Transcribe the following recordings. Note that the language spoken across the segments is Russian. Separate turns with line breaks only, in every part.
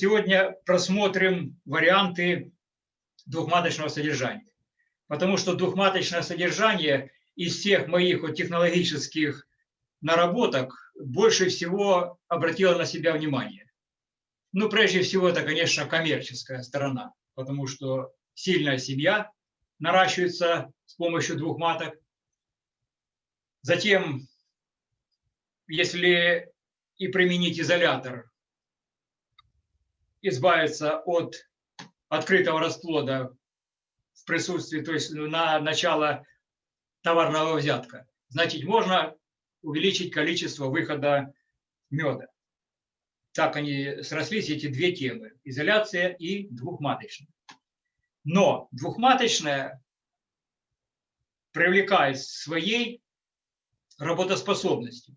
Сегодня просмотрим варианты двухматочного содержания. Потому что двухматочное содержание из всех моих вот технологических наработок больше всего обратило на себя внимание. Ну, прежде всего, это, конечно, коммерческая сторона, потому что сильная семья наращивается с помощью двух маток. Затем, если и применить изолятор, избавиться от открытого расплода в присутствии, то есть на начало товарного взятка, значит, можно увеличить количество выхода меда. Так они срослись, эти две темы – изоляция и двухматочная. Но двухматочная привлекает своей работоспособностью.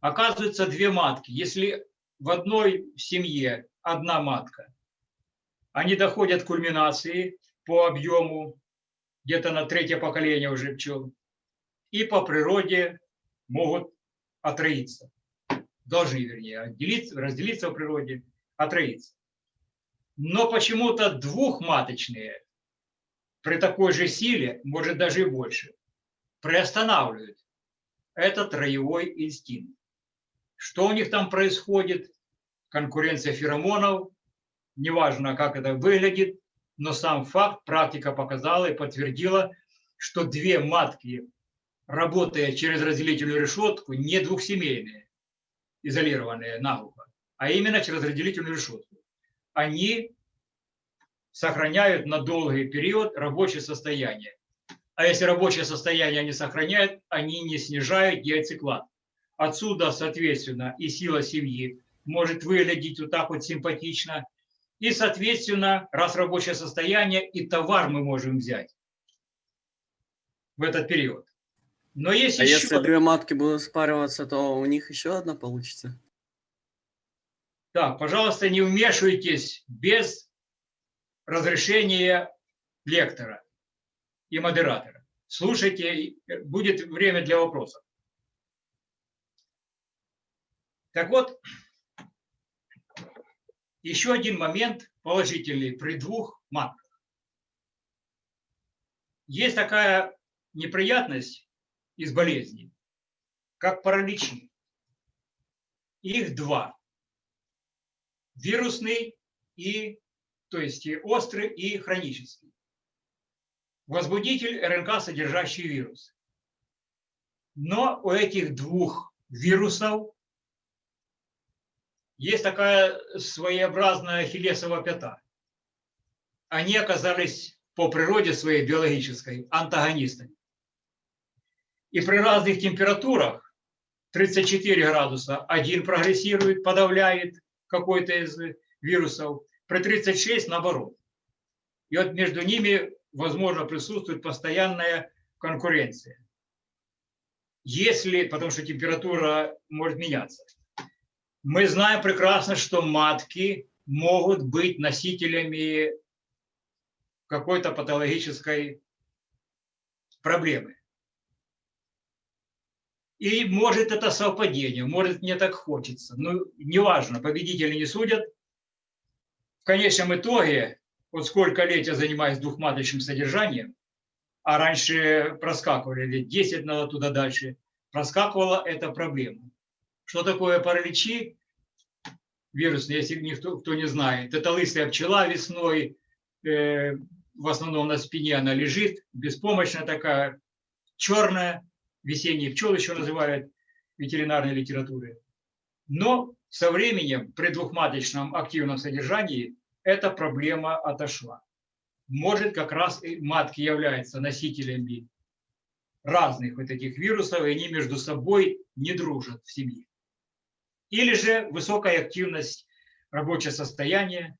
Оказывается, две матки. Если в одной семье одна матка, они доходят к кульминации по объему, где-то на третье поколение уже пчел, и по природе могут отроиться. Должны, вернее, отделиться, разделиться в природе, отроиться. Но почему-то двухматочные при такой же силе, может даже и больше, приостанавливают этот роевой инстинкт. Что у них там происходит? Конкуренция феромонов, неважно, как это выглядит, но сам факт, практика показала и подтвердила, что две матки, работая через разделительную решетку, не двухсемейные, изолированные наглухо, а именно через разделительную решетку, они сохраняют на долгий период рабочее состояние. А если рабочее состояние они сохраняют, они не снижают яйцеклад. Отсюда, соответственно, и сила семьи может выглядеть вот так вот симпатично. И, соответственно, раз рабочее состояние, и товар мы можем взять в этот период. Но есть
а
еще...
если две матки будут спариваться, то у них еще одна получится?
Так, пожалуйста, не вмешивайтесь без разрешения лектора и модератора. Слушайте, будет время для вопросов. Так вот, еще один момент положительный при двух матках. Есть такая неприятность из болезней, как параличи. Их два. Вирусный и, то есть острый и хронический. Возбудитель РНК, содержащий вирус. Но у этих двух вирусов есть такая своеобразная хилесова пята. Они оказались по природе своей биологической антагонистами. И при разных температурах 34 градуса один прогрессирует, подавляет какой-то из вирусов, при 36 наоборот. И вот между ними, возможно, присутствует постоянная конкуренция. Если, потому что температура может меняться. Мы знаем прекрасно, что матки могут быть носителями какой-то патологической проблемы. И может это совпадение, может мне так хочется. Ну, неважно, победители не судят. В конечном итоге, вот сколько лет я занимаюсь двухматочным содержанием, а раньше проскакивали лет 10 надо туда дальше, проскакивала эта проблема. Что такое параличи? Вирусные, если никто кто не знает. Это лысая пчела весной, э, в основном на спине она лежит, беспомощная такая, черная, весенние пчелы еще называют ветеринарной литературе. Но со временем при двухматочном активном содержании эта проблема отошла. Может, как раз и матки являются носителями разных вот этих вирусов, и они между собой не дружат в семье. Или же высокая активность, рабочее состояние,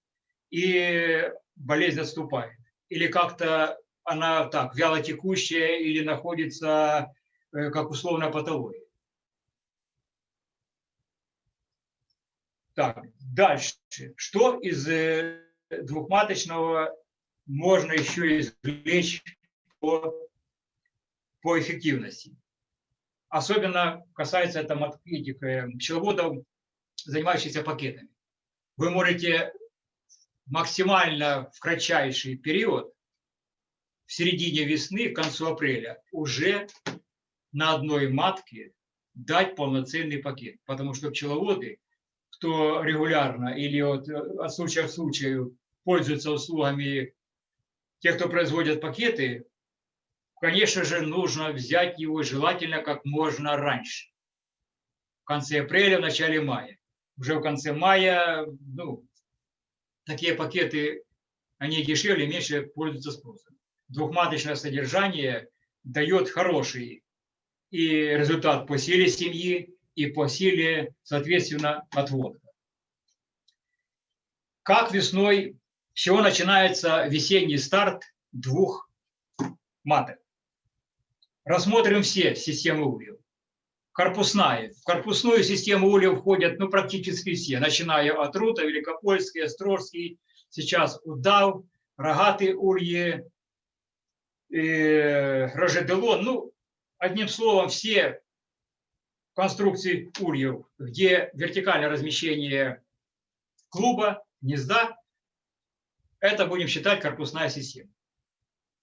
и болезнь отступает. Или как-то она так, вяло текущая или находится как условная патология. Так, дальше. Что из э, двухматочного можно еще извлечь по, по эффективности. Особенно касается это этих э, пчеловодов, занимающихся пакетами. Вы можете максимально в кратчайший период, в середине весны, к концу апреля, уже на одной матке дать полноценный пакет. Потому что пчеловоды, кто регулярно или вот э, от случая к случаю пользуются услугами тех, кто производит пакеты, конечно же, нужно взять его желательно как можно раньше. В конце апреля, в начале мая. Уже в конце мая, ну, такие пакеты, они дешевле, меньше пользуются спросом. Двухматочное содержание дает хороший и результат по силе семьи, и по силе, соответственно, отводка. Как весной, с чего начинается весенний старт двух маток? Рассмотрим все системы ульев. Корпусная. В корпусную систему ульев входят ну, практически все, начиная от Рута, Великопольский, Острожский, сейчас Удав, Рогатый ульи, э, Рожеделон. Ну, одним словом, все конструкции ульев, где вертикальное размещение клуба, гнезда, это будем считать корпусная система.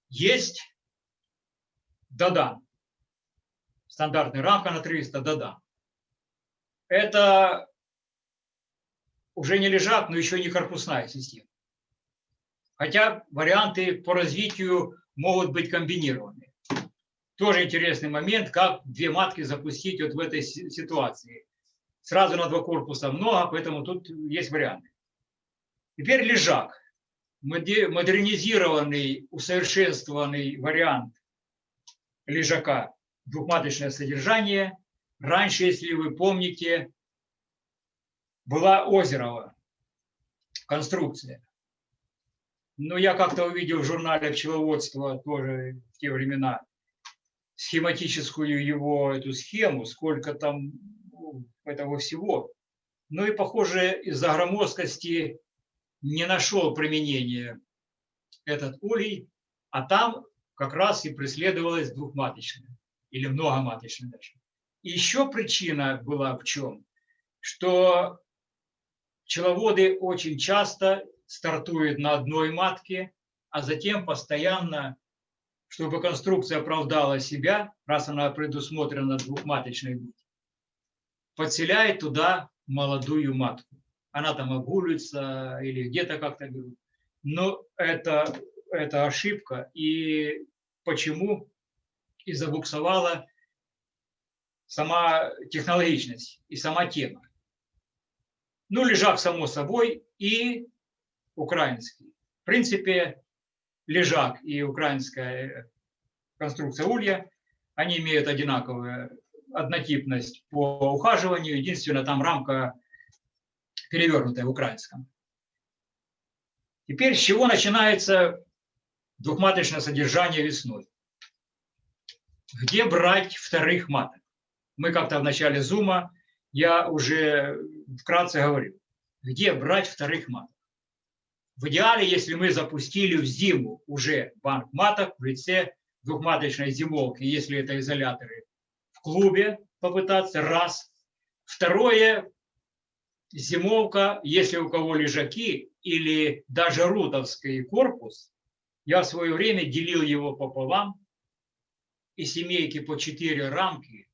Есть Дадан. Стандартная рамка на 300 Дадан. Это уже не лежак, но еще не корпусная система. Хотя варианты по развитию могут быть комбинированы. Тоже интересный момент, как две матки запустить вот в этой ситуации. Сразу на два корпуса много, поэтому тут есть варианты. Теперь лежак. Модернизированный, усовершенствованный вариант лежака двухматочное содержание. Раньше, если вы помните, была Озерова конструкция. Но я как-то увидел в журнале пчеловодства тоже в те времена схематическую его эту схему, сколько там ну, этого всего. Ну и, похоже, из-за громоздкости не нашел применения этот улей, а там как раз и преследовалась двухматочная или многоматочная даже. И еще причина была в чем? Что пчеловоды очень часто стартуют на одной матке, а затем постоянно чтобы конструкция оправдала себя, раз она предусмотрена двухматочной быть, подселяет туда молодую матку. Она там огулится или где-то как-то берут. Но это, это ошибка. И почему? И забуксовала сама технологичность и сама тема. Ну, лежак, само собой, и украинский. В принципе, лежак и украинская конструкция улья, они имеют одинаковую однотипность по ухаживанию, единственное, там рамка перевернутая в украинском. Теперь с чего начинается двухматочное содержание весной? Где брать вторых маток? Мы как-то в начале зума, я уже вкратце говорил, где брать вторых маток? В идеале, если мы запустили в зиму уже банк маток в лице двухматочной зимовки, если это изоляторы, в клубе попытаться, раз. Второе, зимовка, если у кого лежаки или даже рутовский корпус, я в свое время делил его пополам, и семейки по четыре рамки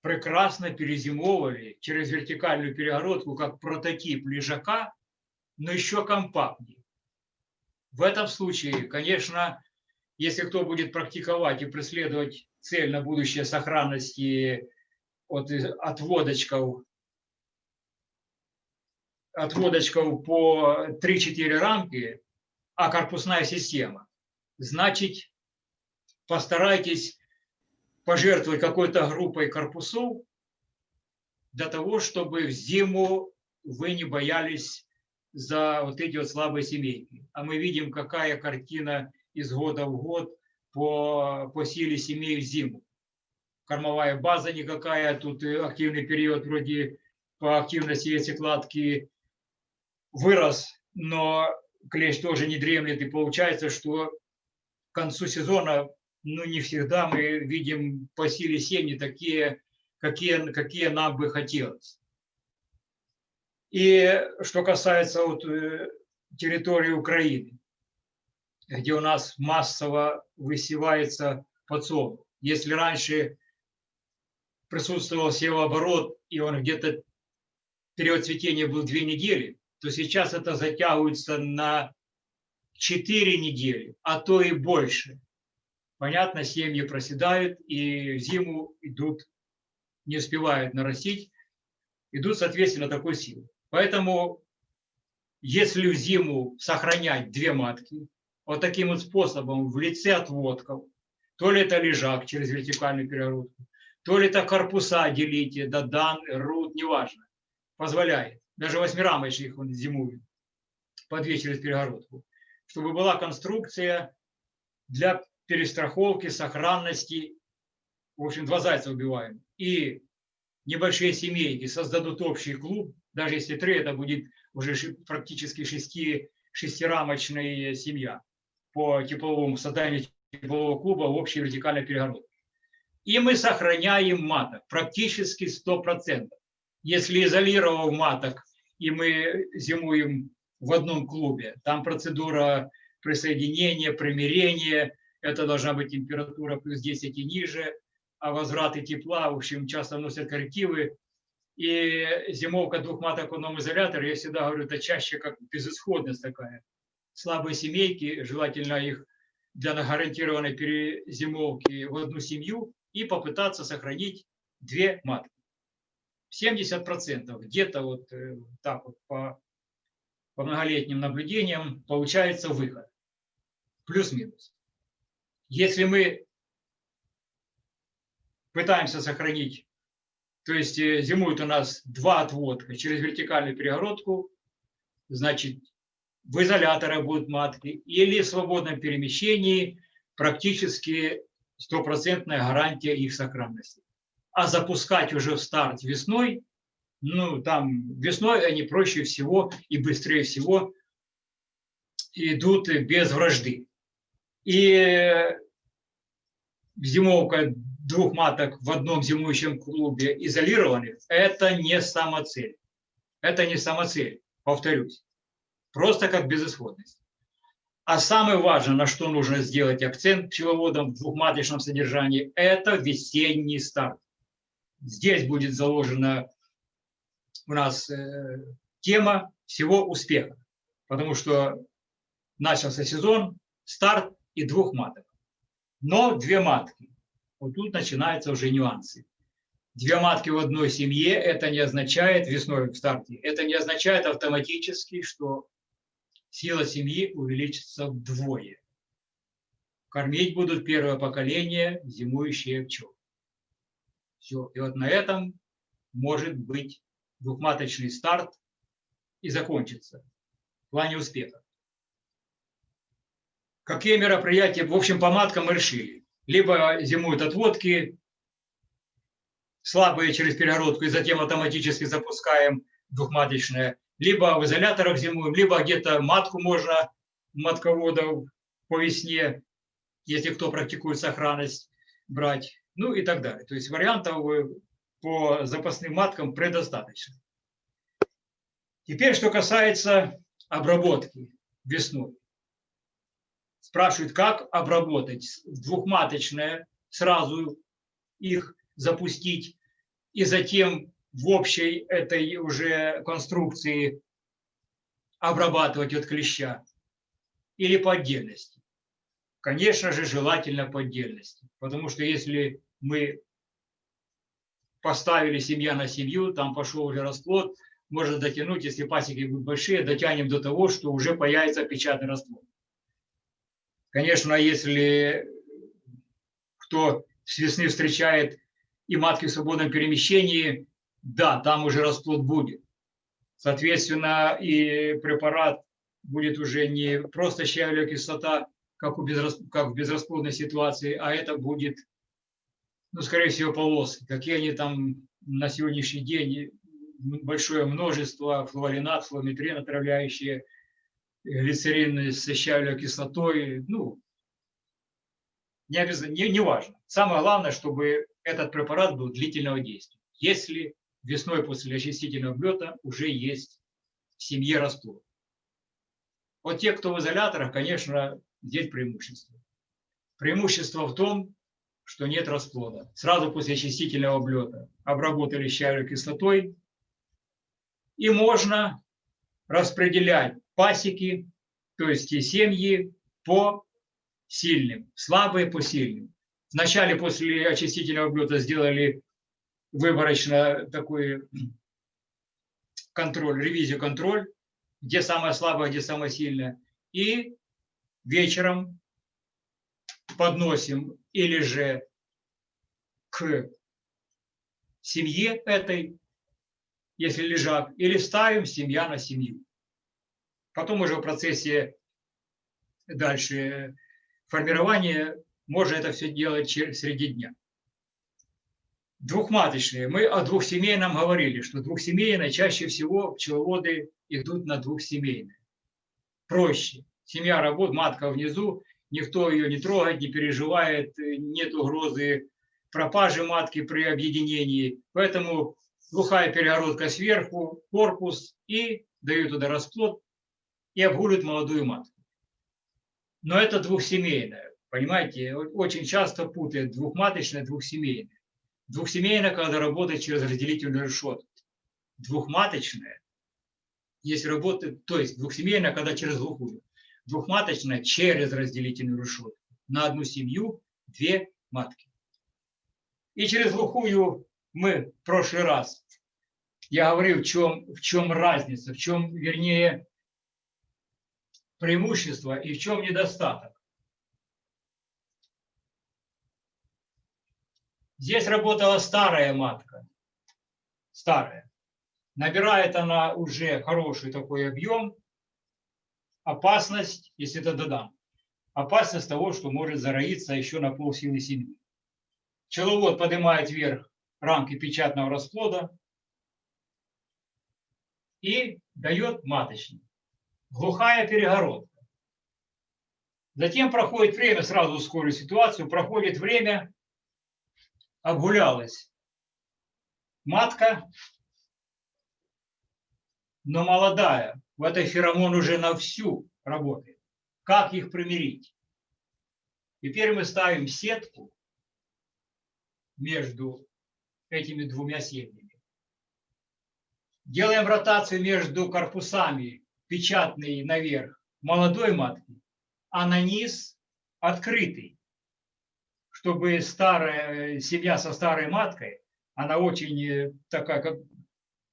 прекрасно перезимовывали через вертикальную перегородку как прототип лежака но еще компактнее. В этом случае, конечно, если кто будет практиковать и преследовать цель на будущее сохранности от отводочков, отводочков по 3-4 рамки, а корпусная система, значит, постарайтесь пожертвовать какой-то группой корпусов для того, чтобы в зиму вы не боялись за вот эти вот слабые семейки. А мы видим, какая картина из года в год по, по силе семей в зиму. Кормовая база никакая, тут активный период вроде по активности яйцекладки вырос, но клещ тоже не дремлет, и получается, что к концу сезона, ну, не всегда мы видим по силе семьи такие, какие, какие нам бы хотелось. И что касается вот э, территории Украины, где у нас массово высевается подсолнух. Если раньше присутствовал севооборот, и он где-то период цветения был две недели, то сейчас это затягивается на 4 недели, а то и больше. Понятно, семьи проседают и зиму идут, не успевают нарастить, идут, соответственно, такой силы. Поэтому, если в зиму сохранять две матки, вот таким вот способом в лице отводков, то ли это лежак через вертикальную перегородку, то ли это корпуса делите, да дан, рут, неважно, позволяет. Даже восьмирамочных он зимует по две через перегородку чтобы была конструкция для перестраховки, сохранности. В общем, два зайца убиваем. И небольшие семейки создадут общий клуб, даже если три, это будет уже практически шести, шестирамочная семья по тепловому созданию теплового клуба в общей вертикальной перегородке. И мы сохраняем маток практически 100%. Если изолировав маток, и мы зимуем в одном клубе. Там процедура присоединения, примирения, это должна быть температура плюс 10 и ниже, а возвраты тепла, в общем, часто носят коррективы. И зимовка двух маток в одном изоляторе, я всегда говорю, это чаще как безысходность такая. Слабые семейки, желательно их для гарантированной перезимовки в одну семью и попытаться сохранить две матки. 70% где-то вот э, так вот по по многолетним наблюдениям получается выход. Плюс-минус. Если мы пытаемся сохранить, то есть э, зимуют у нас два отводка через вертикальную перегородку, значит, в изоляторах будут матки или в свободном перемещении практически стопроцентная гарантия их сохранности. А запускать уже в старт весной ну, там весной они проще всего и быстрее всего идут без вражды. И зимовка двух маток в одном зимующем клубе изолированных – это не самоцель. Это не самоцель, повторюсь. Просто как безысходность. А самое важное, на что нужно сделать акцент пчеловодам в двухматочном содержании – это весенний старт. Здесь будет заложено у нас э, тема всего успеха, потому что начался сезон, старт и двух маток. Но две матки. Вот тут начинаются уже нюансы. Две матки в одной семье, это не означает, весной в старте, это не означает автоматически, что сила семьи увеличится вдвое. Кормить будут первое поколение зимующие пчелы. Все. И вот на этом может быть двухматочный старт и закончится в плане успеха. Какие мероприятия, в общем, по маткам мы решили. Либо зимуют отводки, слабые через перегородку, и затем автоматически запускаем двухматочное, либо в изоляторах зимуем, либо где-то матку можно матководов по весне, если кто практикует сохранность, брать, ну и так далее. То есть вариантов по запасным маткам предостаточно. Теперь, что касается обработки весной. Спрашивают, как обработать двухматочное, сразу их запустить и затем в общей этой уже конструкции обрабатывать от клеща или по отдельности. Конечно же, желательно по отдельности, потому что если мы поставили семья на семью, там пошел уже расплод, можно дотянуть, если пасеки будут большие, дотянем до того, что уже появится печатный расплод. Конечно, если кто с весны встречает и матки в свободном перемещении, да, там уже расплод будет. Соответственно, и препарат будет уже не просто щавелевая кислота, как, у безрас... как в безрасплодной ситуации, а это будет ну, скорее всего, полосы. Какие они там на сегодняшний день, большое множество, флуоринат, флуометрин отравляющие, глицерин с щавелевой кислотой, ну, не обязательно, не, не важно. Самое главное, чтобы этот препарат был длительного действия. Если весной после очистительного облета уже есть в семье расплод. Вот те, кто в изоляторах, конечно, здесь преимущество. Преимущество в том, что нет расплода. Сразу после очистительного облета обработали щавелевой кислотой, и можно распределять пасеки, то есть и семьи по сильным, слабые по сильным. Вначале после очистительного облета сделали выборочно такой контроль, ревизию контроль, где самое слабое, где самое сильное. И вечером подносим или же к семье этой, если лежак, или ставим семья на семью. Потом уже в процессе дальше формирования можно это все делать среди дня. Двухматочные. Мы о двухсемейном говорили, что двухсемейные чаще всего пчеловоды идут на двухсемейные. Проще. Семья работает, матка внизу, никто ее не трогает, не переживает, нет угрозы пропажи матки при объединении. Поэтому глухая перегородка сверху, корпус и дают туда расплод и обгуливают молодую матку. Но это двухсемейная. Понимаете, очень часто путают двухматочное, двухсемейное. Двухсемейное, когда работает через разделительную решетку. Двухматочное, если работает, то есть двухсемейное, когда через глухую. Двухматочное через разделительную решетку. На одну семью две матки. И через глухую мы в прошлый раз, я говорил, в чем, в чем разница, в чем, вернее, преимущество и в чем недостаток. Здесь работала старая матка, старая. Набирает она уже хороший такой объем. Опасность, если это додам, опасность того, что может зароиться еще на полсилы семьи. Пчеловод поднимает вверх рамки печатного расплода и дает маточник. Глухая перегородка. Затем проходит время, сразу ускорю ситуацию, проходит время, обгулялась матка, но молодая. В этой феромон уже на всю работает. Как их примирить? Теперь мы ставим сетку между этими двумя семьями. Делаем ротацию между корпусами, печатный наверх молодой матки, а на низ открытый, чтобы старая семья со старой маткой, она очень э, такая, как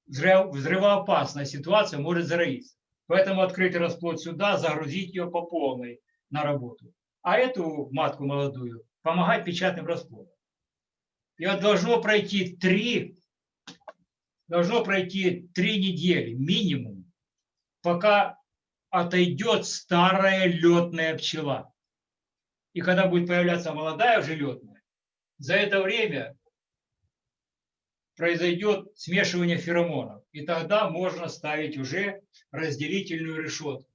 взрывоопасная ситуация, может зароиться. Поэтому открытый расплод сюда, загрузить ее по полной на работу. А эту матку молодую помогать печатным расплодом. И вот должно пройти три, должно пройти три недели минимум, пока отойдет старая летная пчела. И когда будет появляться молодая уже летная, за это время произойдет смешивание феромонов. И тогда можно ставить уже разделительную решетку.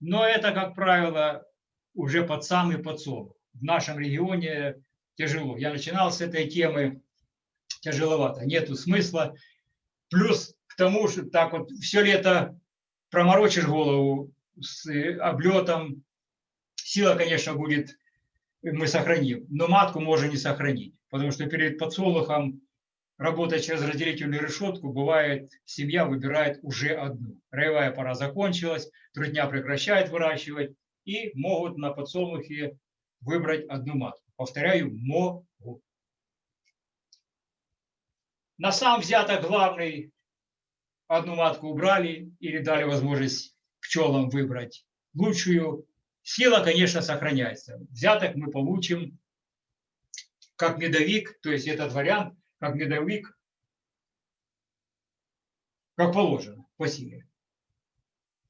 Но это, как правило, уже под самый подсолнух в нашем регионе тяжело. Я начинал с этой темы тяжеловато, нету смысла. Плюс к тому, что так вот все лето проморочишь голову с облетом, сила, конечно, будет, мы сохраним, но матку можно не сохранить, потому что перед подсолнухом, работая через разделительную решетку, бывает, семья выбирает уже одну. Роевая пора закончилась, трудня прекращает выращивать, и могут на подсолнухе выбрать одну матку. Повторяю, могут. На сам взяток главный одну матку убрали или дали возможность пчелам выбрать лучшую. Сила, конечно, сохраняется. Взяток мы получим как медовик, то есть этот вариант, как медовик, как положено по силе.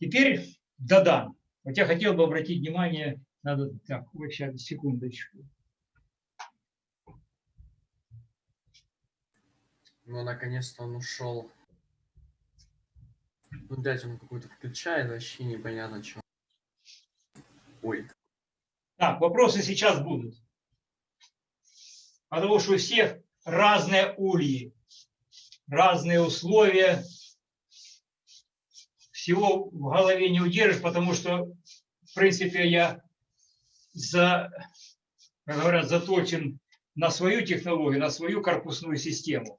Теперь додам. Вот я хотел бы обратить внимание надо, так, сейчас, секундочку.
Ну, наконец-то он ушел. Ну, дядь, он какой-то включает, вообще непонятно, что. Ой.
Так, вопросы сейчас будут. Потому что у всех разные ульи, разные условия. Всего в голове не удержишь, потому что, в принципе, я за, как говорят, заточен на свою технологию, на свою корпусную систему.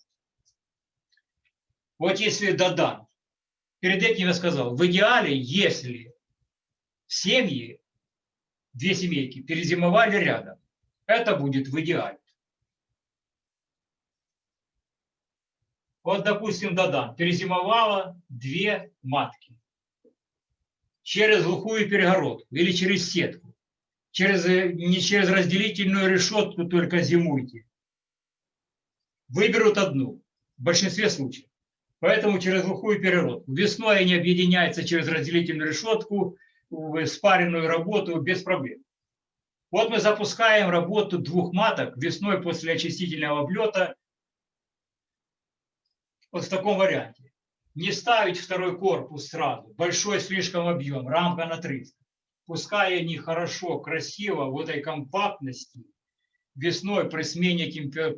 Вот если Дадан, перед этим я сказал, в идеале, если семьи, две семейки перезимовали рядом, это будет в идеале. Вот, допустим, Дадан перезимовала две матки через глухую перегородку или через сетку, через, не через разделительную решетку только зимуйте. Выберут одну в большинстве случаев. Поэтому через глухую перегородку. Весной они объединяются через разделительную решетку в спаренную работу без проблем. Вот мы запускаем работу двух маток весной после очистительного облета вот в таком варианте. Не ставить второй корпус сразу, большой слишком объем, рамка на 300. Пускай они хорошо, красиво в этой компактности весной при смене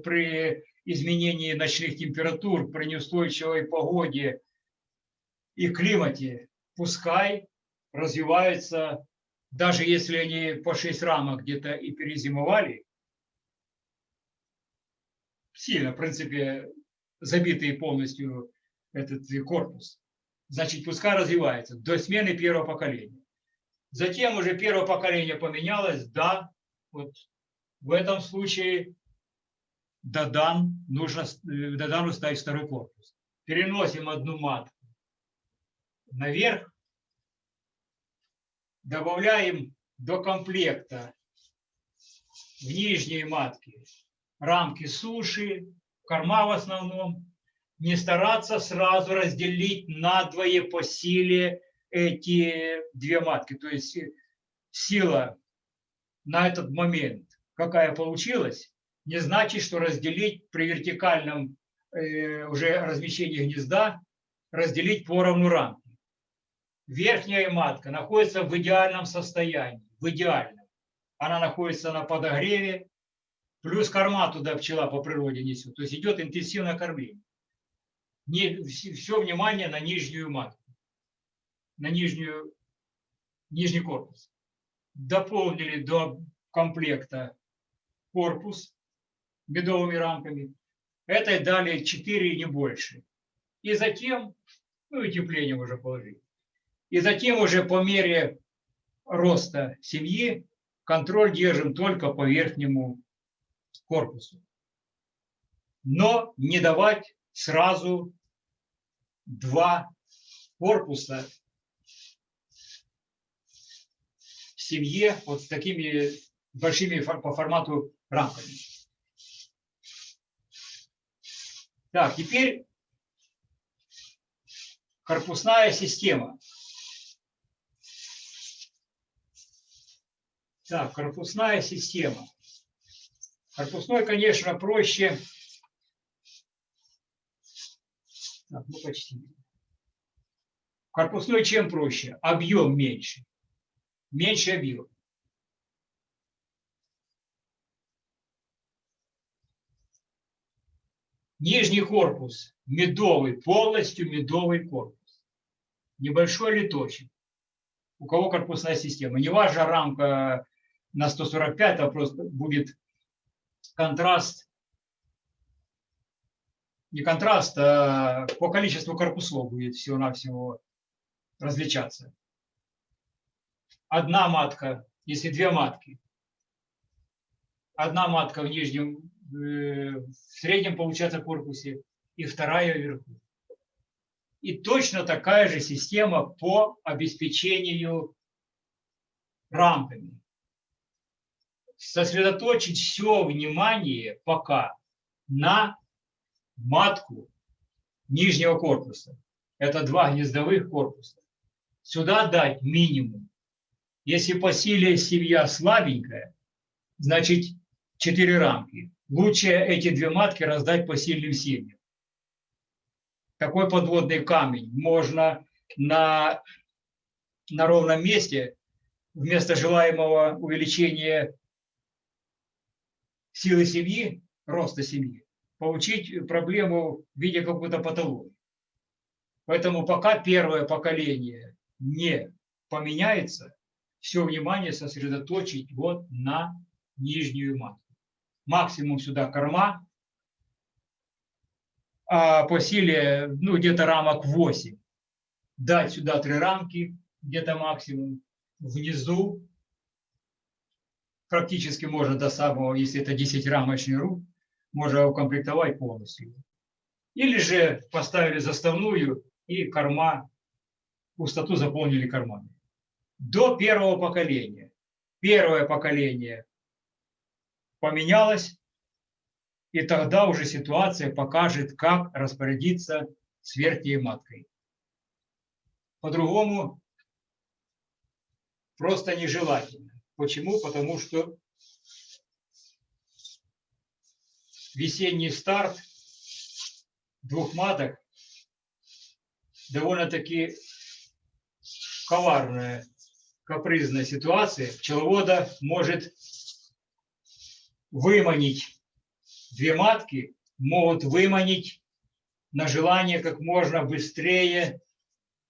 при изменении ночных температур, при неустойчивой погоде и климате, пускай развиваются, даже если они по 6 рамок где-то и перезимовали, сильно, в принципе, забитый полностью этот корпус. Значит, пускай развивается до смены первого поколения. Затем уже первое поколение поменялось, да, вот в этом случае Дадан, нужно э, Дадану ставить второй корпус. Переносим одну матку наверх, добавляем до комплекта в нижние матки рамки суши, корма в основном, не стараться сразу разделить надвое по силе эти две матки. То есть э, сила на этот момент, какая получилась, не значит, что разделить при вертикальном э, уже размещении гнезда, разделить поровну рамки. Верхняя матка находится в идеальном состоянии, в идеальном. Она находится на подогреве, Плюс корма туда пчела по природе несет. То есть идет интенсивное кормление. Не, все внимание на нижнюю матку, на нижнюю, нижний корпус. Дополнили до комплекта корпус медовыми рамками. Этой дали 4 не больше. И затем, ну и тепление уже положили. И затем уже по мере роста семьи контроль держим только по верхнему корпусу. Но не давать сразу два корпуса семье вот с такими большими по формату рамками. Так, теперь корпусная система. Так, корпусная система. Корпусной, конечно, проще. Так, ну почти. Корпусной чем проще? Объем меньше. Меньше объем. Нижний корпус медовый, полностью медовый корпус. Небольшой литочек. У кого корпусная система. Не важна рамка на 145, а просто будет контраст, не контраст, а по количеству корпусов будет всего-навсего различаться. Одна матка, если две матки, одна матка в нижнем, в среднем получается корпусе, и вторая вверху. И точно такая же система по обеспечению рамками сосредоточить все внимание пока на матку нижнего корпуса. Это два гнездовых корпуса. Сюда дать минимум. Если по силе семья слабенькая, значит 4 рамки. Лучше эти две матки раздать по сильным семьям. Такой подводный камень можно на, на ровном месте вместо желаемого увеличения силы семьи, роста семьи, получить проблему в виде какой-то патологии. Поэтому пока первое поколение не поменяется, все внимание сосредоточить вот на нижнюю матку. Максимум сюда корма, а по силе ну, где-то рамок 8. Дать сюда три рамки, где-то максимум. Внизу практически можно до самого, если это 10 рамочный рук, можно укомплектовать полностью. Или же поставили заставную и корма, пустоту заполнили кормами. До первого поколения. Первое поколение поменялось, и тогда уже ситуация покажет, как распорядиться с верхней маткой. По-другому просто нежелательно. Почему? Потому что весенний старт двух маток довольно-таки коварная, капризная ситуация. Пчеловода может выманить две матки, могут выманить на желание как можно быстрее.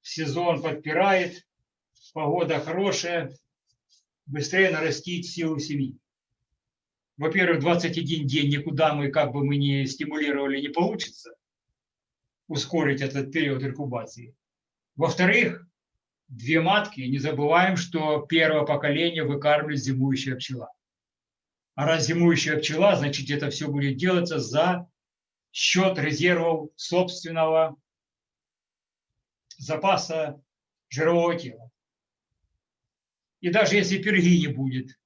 Сезон подпирает, погода хорошая, быстрее нарастить силу семьи. Во-первых, 21 день никуда мы, как бы мы не стимулировали, не получится ускорить этот период инкубации. Во-вторых, две матки, не забываем, что первое поколение выкармливает зимующая пчела. А раз зимующая пчела, значит, это все будет делаться за счет резервов собственного запаса жирового тела. И даже если перги не будет,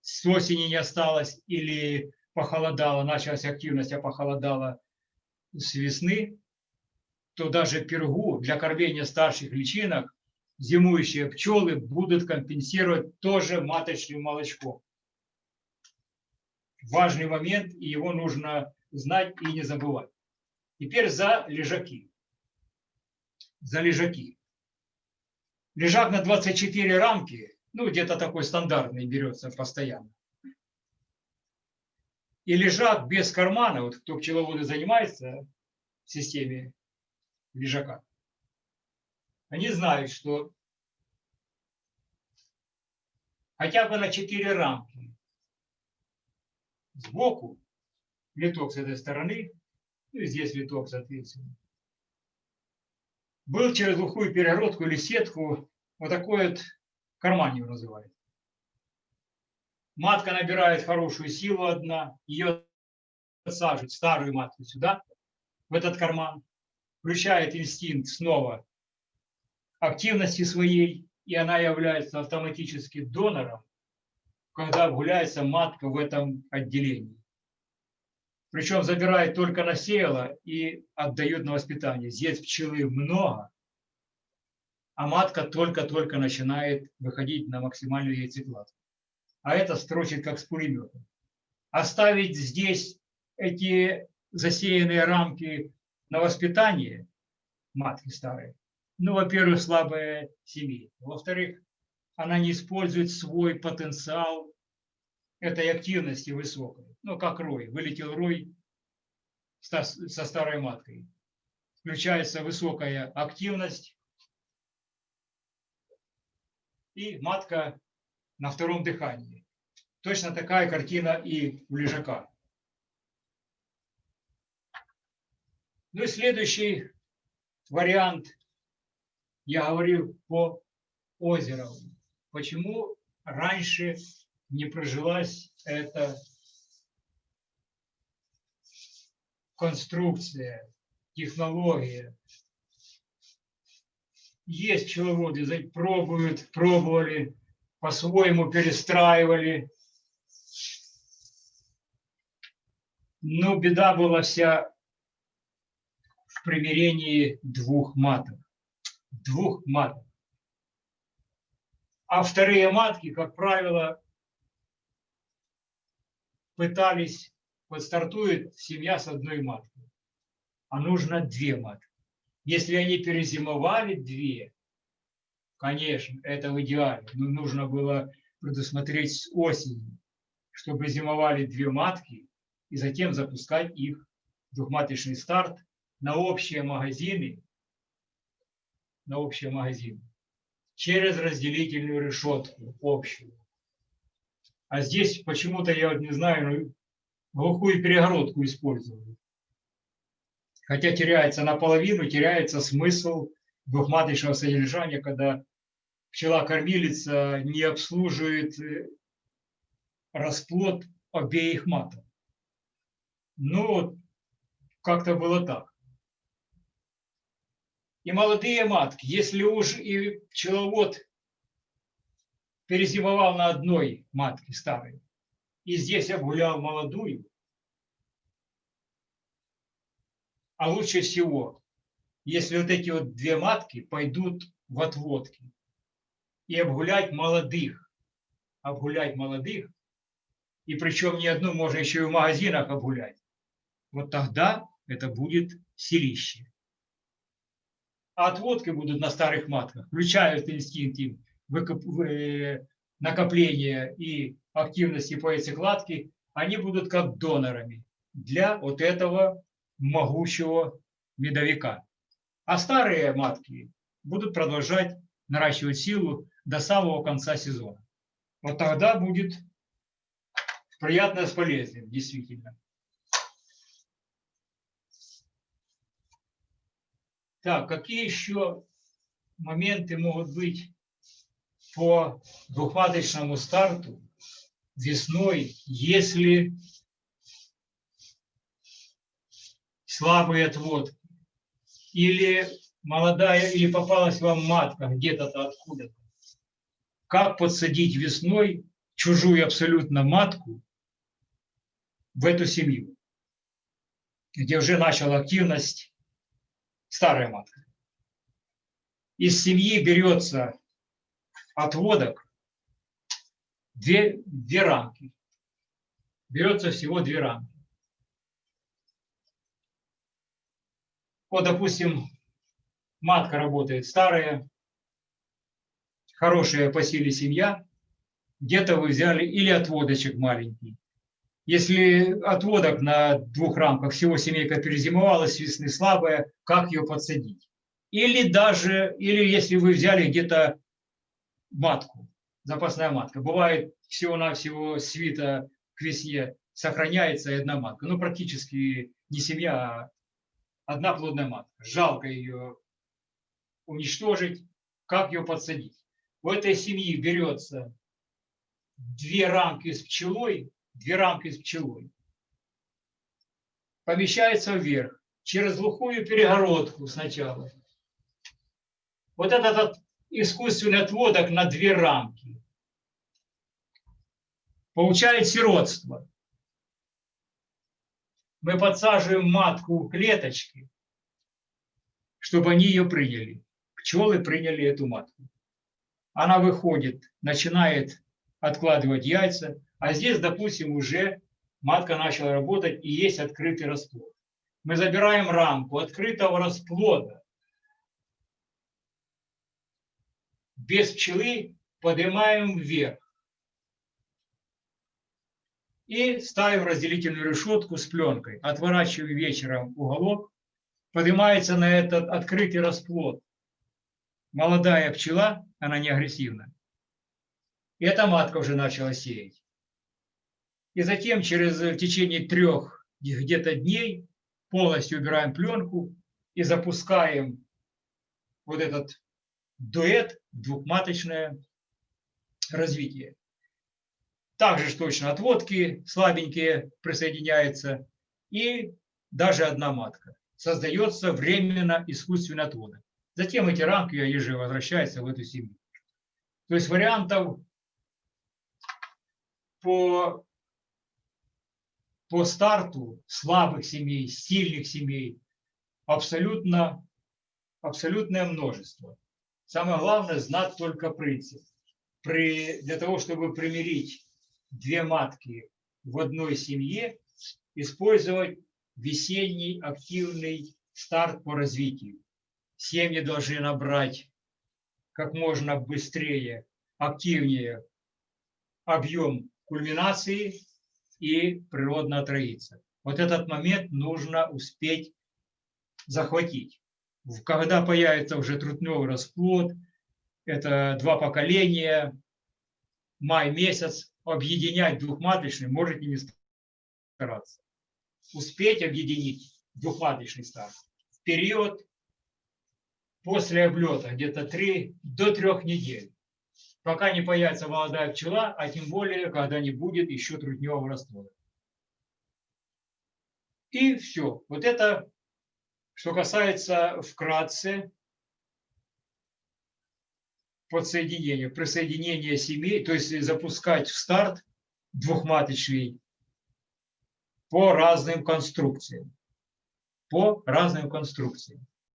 с осени не осталось или похолодало, началась активность, а похолодало с весны, то даже пергу для кормления старших личинок зимующие пчелы будут компенсировать тоже маточным молочком. Важный момент, и его нужно знать и не забывать. Теперь за лежаки. За лежаки. Лежак на 24 рамки, ну где-то такой стандартный берется постоянно. И лежак без кармана, вот кто пчеловоды занимается в системе лежака. Они знают, что хотя бы на 4 рамки сбоку литок с этой стороны, ну и здесь литок, соответственно, был через глухую перегородку или сетку вот такой вот карман его называют. Матка набирает хорошую силу одна, ее сажают старую матку сюда, в этот карман включает инстинкт снова активности своей, и она является автоматически донором, когда гуляется матка в этом отделении. Причем забирает только на сеяло и отдает на воспитание. Здесь пчелы много, а матка только-только начинает выходить на максимальную яйцекладку. А это строчит как с пулемета. Оставить здесь эти засеянные рамки на воспитание матки старой, ну, во-первых, слабая семья. Во-вторых, она не использует свой потенциал этой активности высокой. Ну, как рой. Вылетел рой со старой маткой. Включается высокая активность, и матка на втором дыхании. Точно такая картина и у лежака. Ну и следующий вариант, я говорил по озеру. Почему раньше не прожилась эта конструкция, технология. Есть пчеловоды, пробуют, пробовали, по-своему перестраивали. Но беда была вся примирении двух маток. Двух маток. А вторые матки, как правило, пытались, вот стартует семья с одной маткой, а нужно две матки. Если они перезимовали две, конечно, это в идеале, но нужно было предусмотреть с осени, чтобы зимовали две матки и затем запускать их двухматочный старт на общие магазины, на общие магазины через разделительную решетку общую. А здесь почему-то, я вот не знаю, ну, глухую перегородку использовали. Хотя теряется наполовину, теряется смысл двухматочного содержания, когда пчела-кормилица не обслуживает э, расплод обеих маток. Ну, как-то было так. И молодые матки, если уж и пчеловод перезимовал на одной матке старой, и здесь обгулял молодую, а лучше всего, если вот эти вот две матки пойдут в отводки и обгулять молодых, обгулять молодых, и причем не одну, можно еще и в магазинах обгулять, вот тогда это будет селище. А отводки будут на старых матках, включают инстинкт накопления и активности по яйцекладке, они будут как донорами для вот этого могучего медовика. А старые матки будут продолжать наращивать силу до самого конца сезона. Вот тогда будет приятно с полезным, действительно. Так, какие еще моменты могут быть по двухматочному старту весной, если слабый отвод, или молодая, или попалась вам матка где-то откуда-то. Как подсадить весной чужую абсолютно матку в эту семью, где уже начала активность старая матка. Из семьи берется отводок две, две рамки. Берется всего две рамки. Вот, допустим, матка работает старая, хорошая по силе семья, где-то вы взяли или отводочек маленький. Если отводок на двух рамках всего семейка перезимовалась, весны слабая, как ее подсадить? Или даже, или если вы взяли где-то матку, запасная матка. Бывает всего-навсего свита к весне сохраняется одна матка. Ну, практически не семья, а одна плодная матка. Жалко ее уничтожить. Как ее подсадить? У этой семьи берется две рамки с пчелой, две рамки с пчелой. Помещается вверх, через глухую перегородку сначала. Вот этот искусственный отводок на две рамки. Получает сиротство. Мы подсаживаем матку в клеточки, чтобы они ее приняли. Пчелы приняли эту матку. Она выходит, начинает откладывать яйца, а здесь, допустим, уже матка начала работать и есть открытый расплод. Мы забираем рамку открытого расплода. Без пчелы поднимаем вверх. И ставим разделительную решетку с пленкой. Отворачиваем вечером уголок. Поднимается на этот открытый расплод молодая пчела, она не агрессивна. И эта матка уже начала сеять. И затем через в течение трех где-то дней полностью убираем пленку и запускаем вот этот дуэт, двухматочное развитие. Также точно отводки слабенькие присоединяются и даже одна матка. Создается временно искусственный отводок. Затем эти рамки еже возвращаются в эту семью. То есть вариантов по, по старту слабых семей, сильных семей абсолютно, абсолютное множество. Самое главное знать только принцип. При, для того, чтобы примирить две матки в одной семье, использовать весенний активный старт по развитию семьи должны набрать как можно быстрее, активнее объем кульминации и природно отроиться. Вот этот момент нужно успеть захватить. Когда появится уже трутневый расплод, это два поколения, май месяц, объединять двухматочный можете не стараться. Успеть объединить двухматочный старт в период после облета, где-то 3 до 3 недель, пока не появится молодая пчела, а тем более, когда не будет еще трутневого раствора. И все. Вот это, что касается вкратце подсоединения, присоединения семей, то есть запускать в старт двухматочный по разным конструкциям. По разным конструкциям.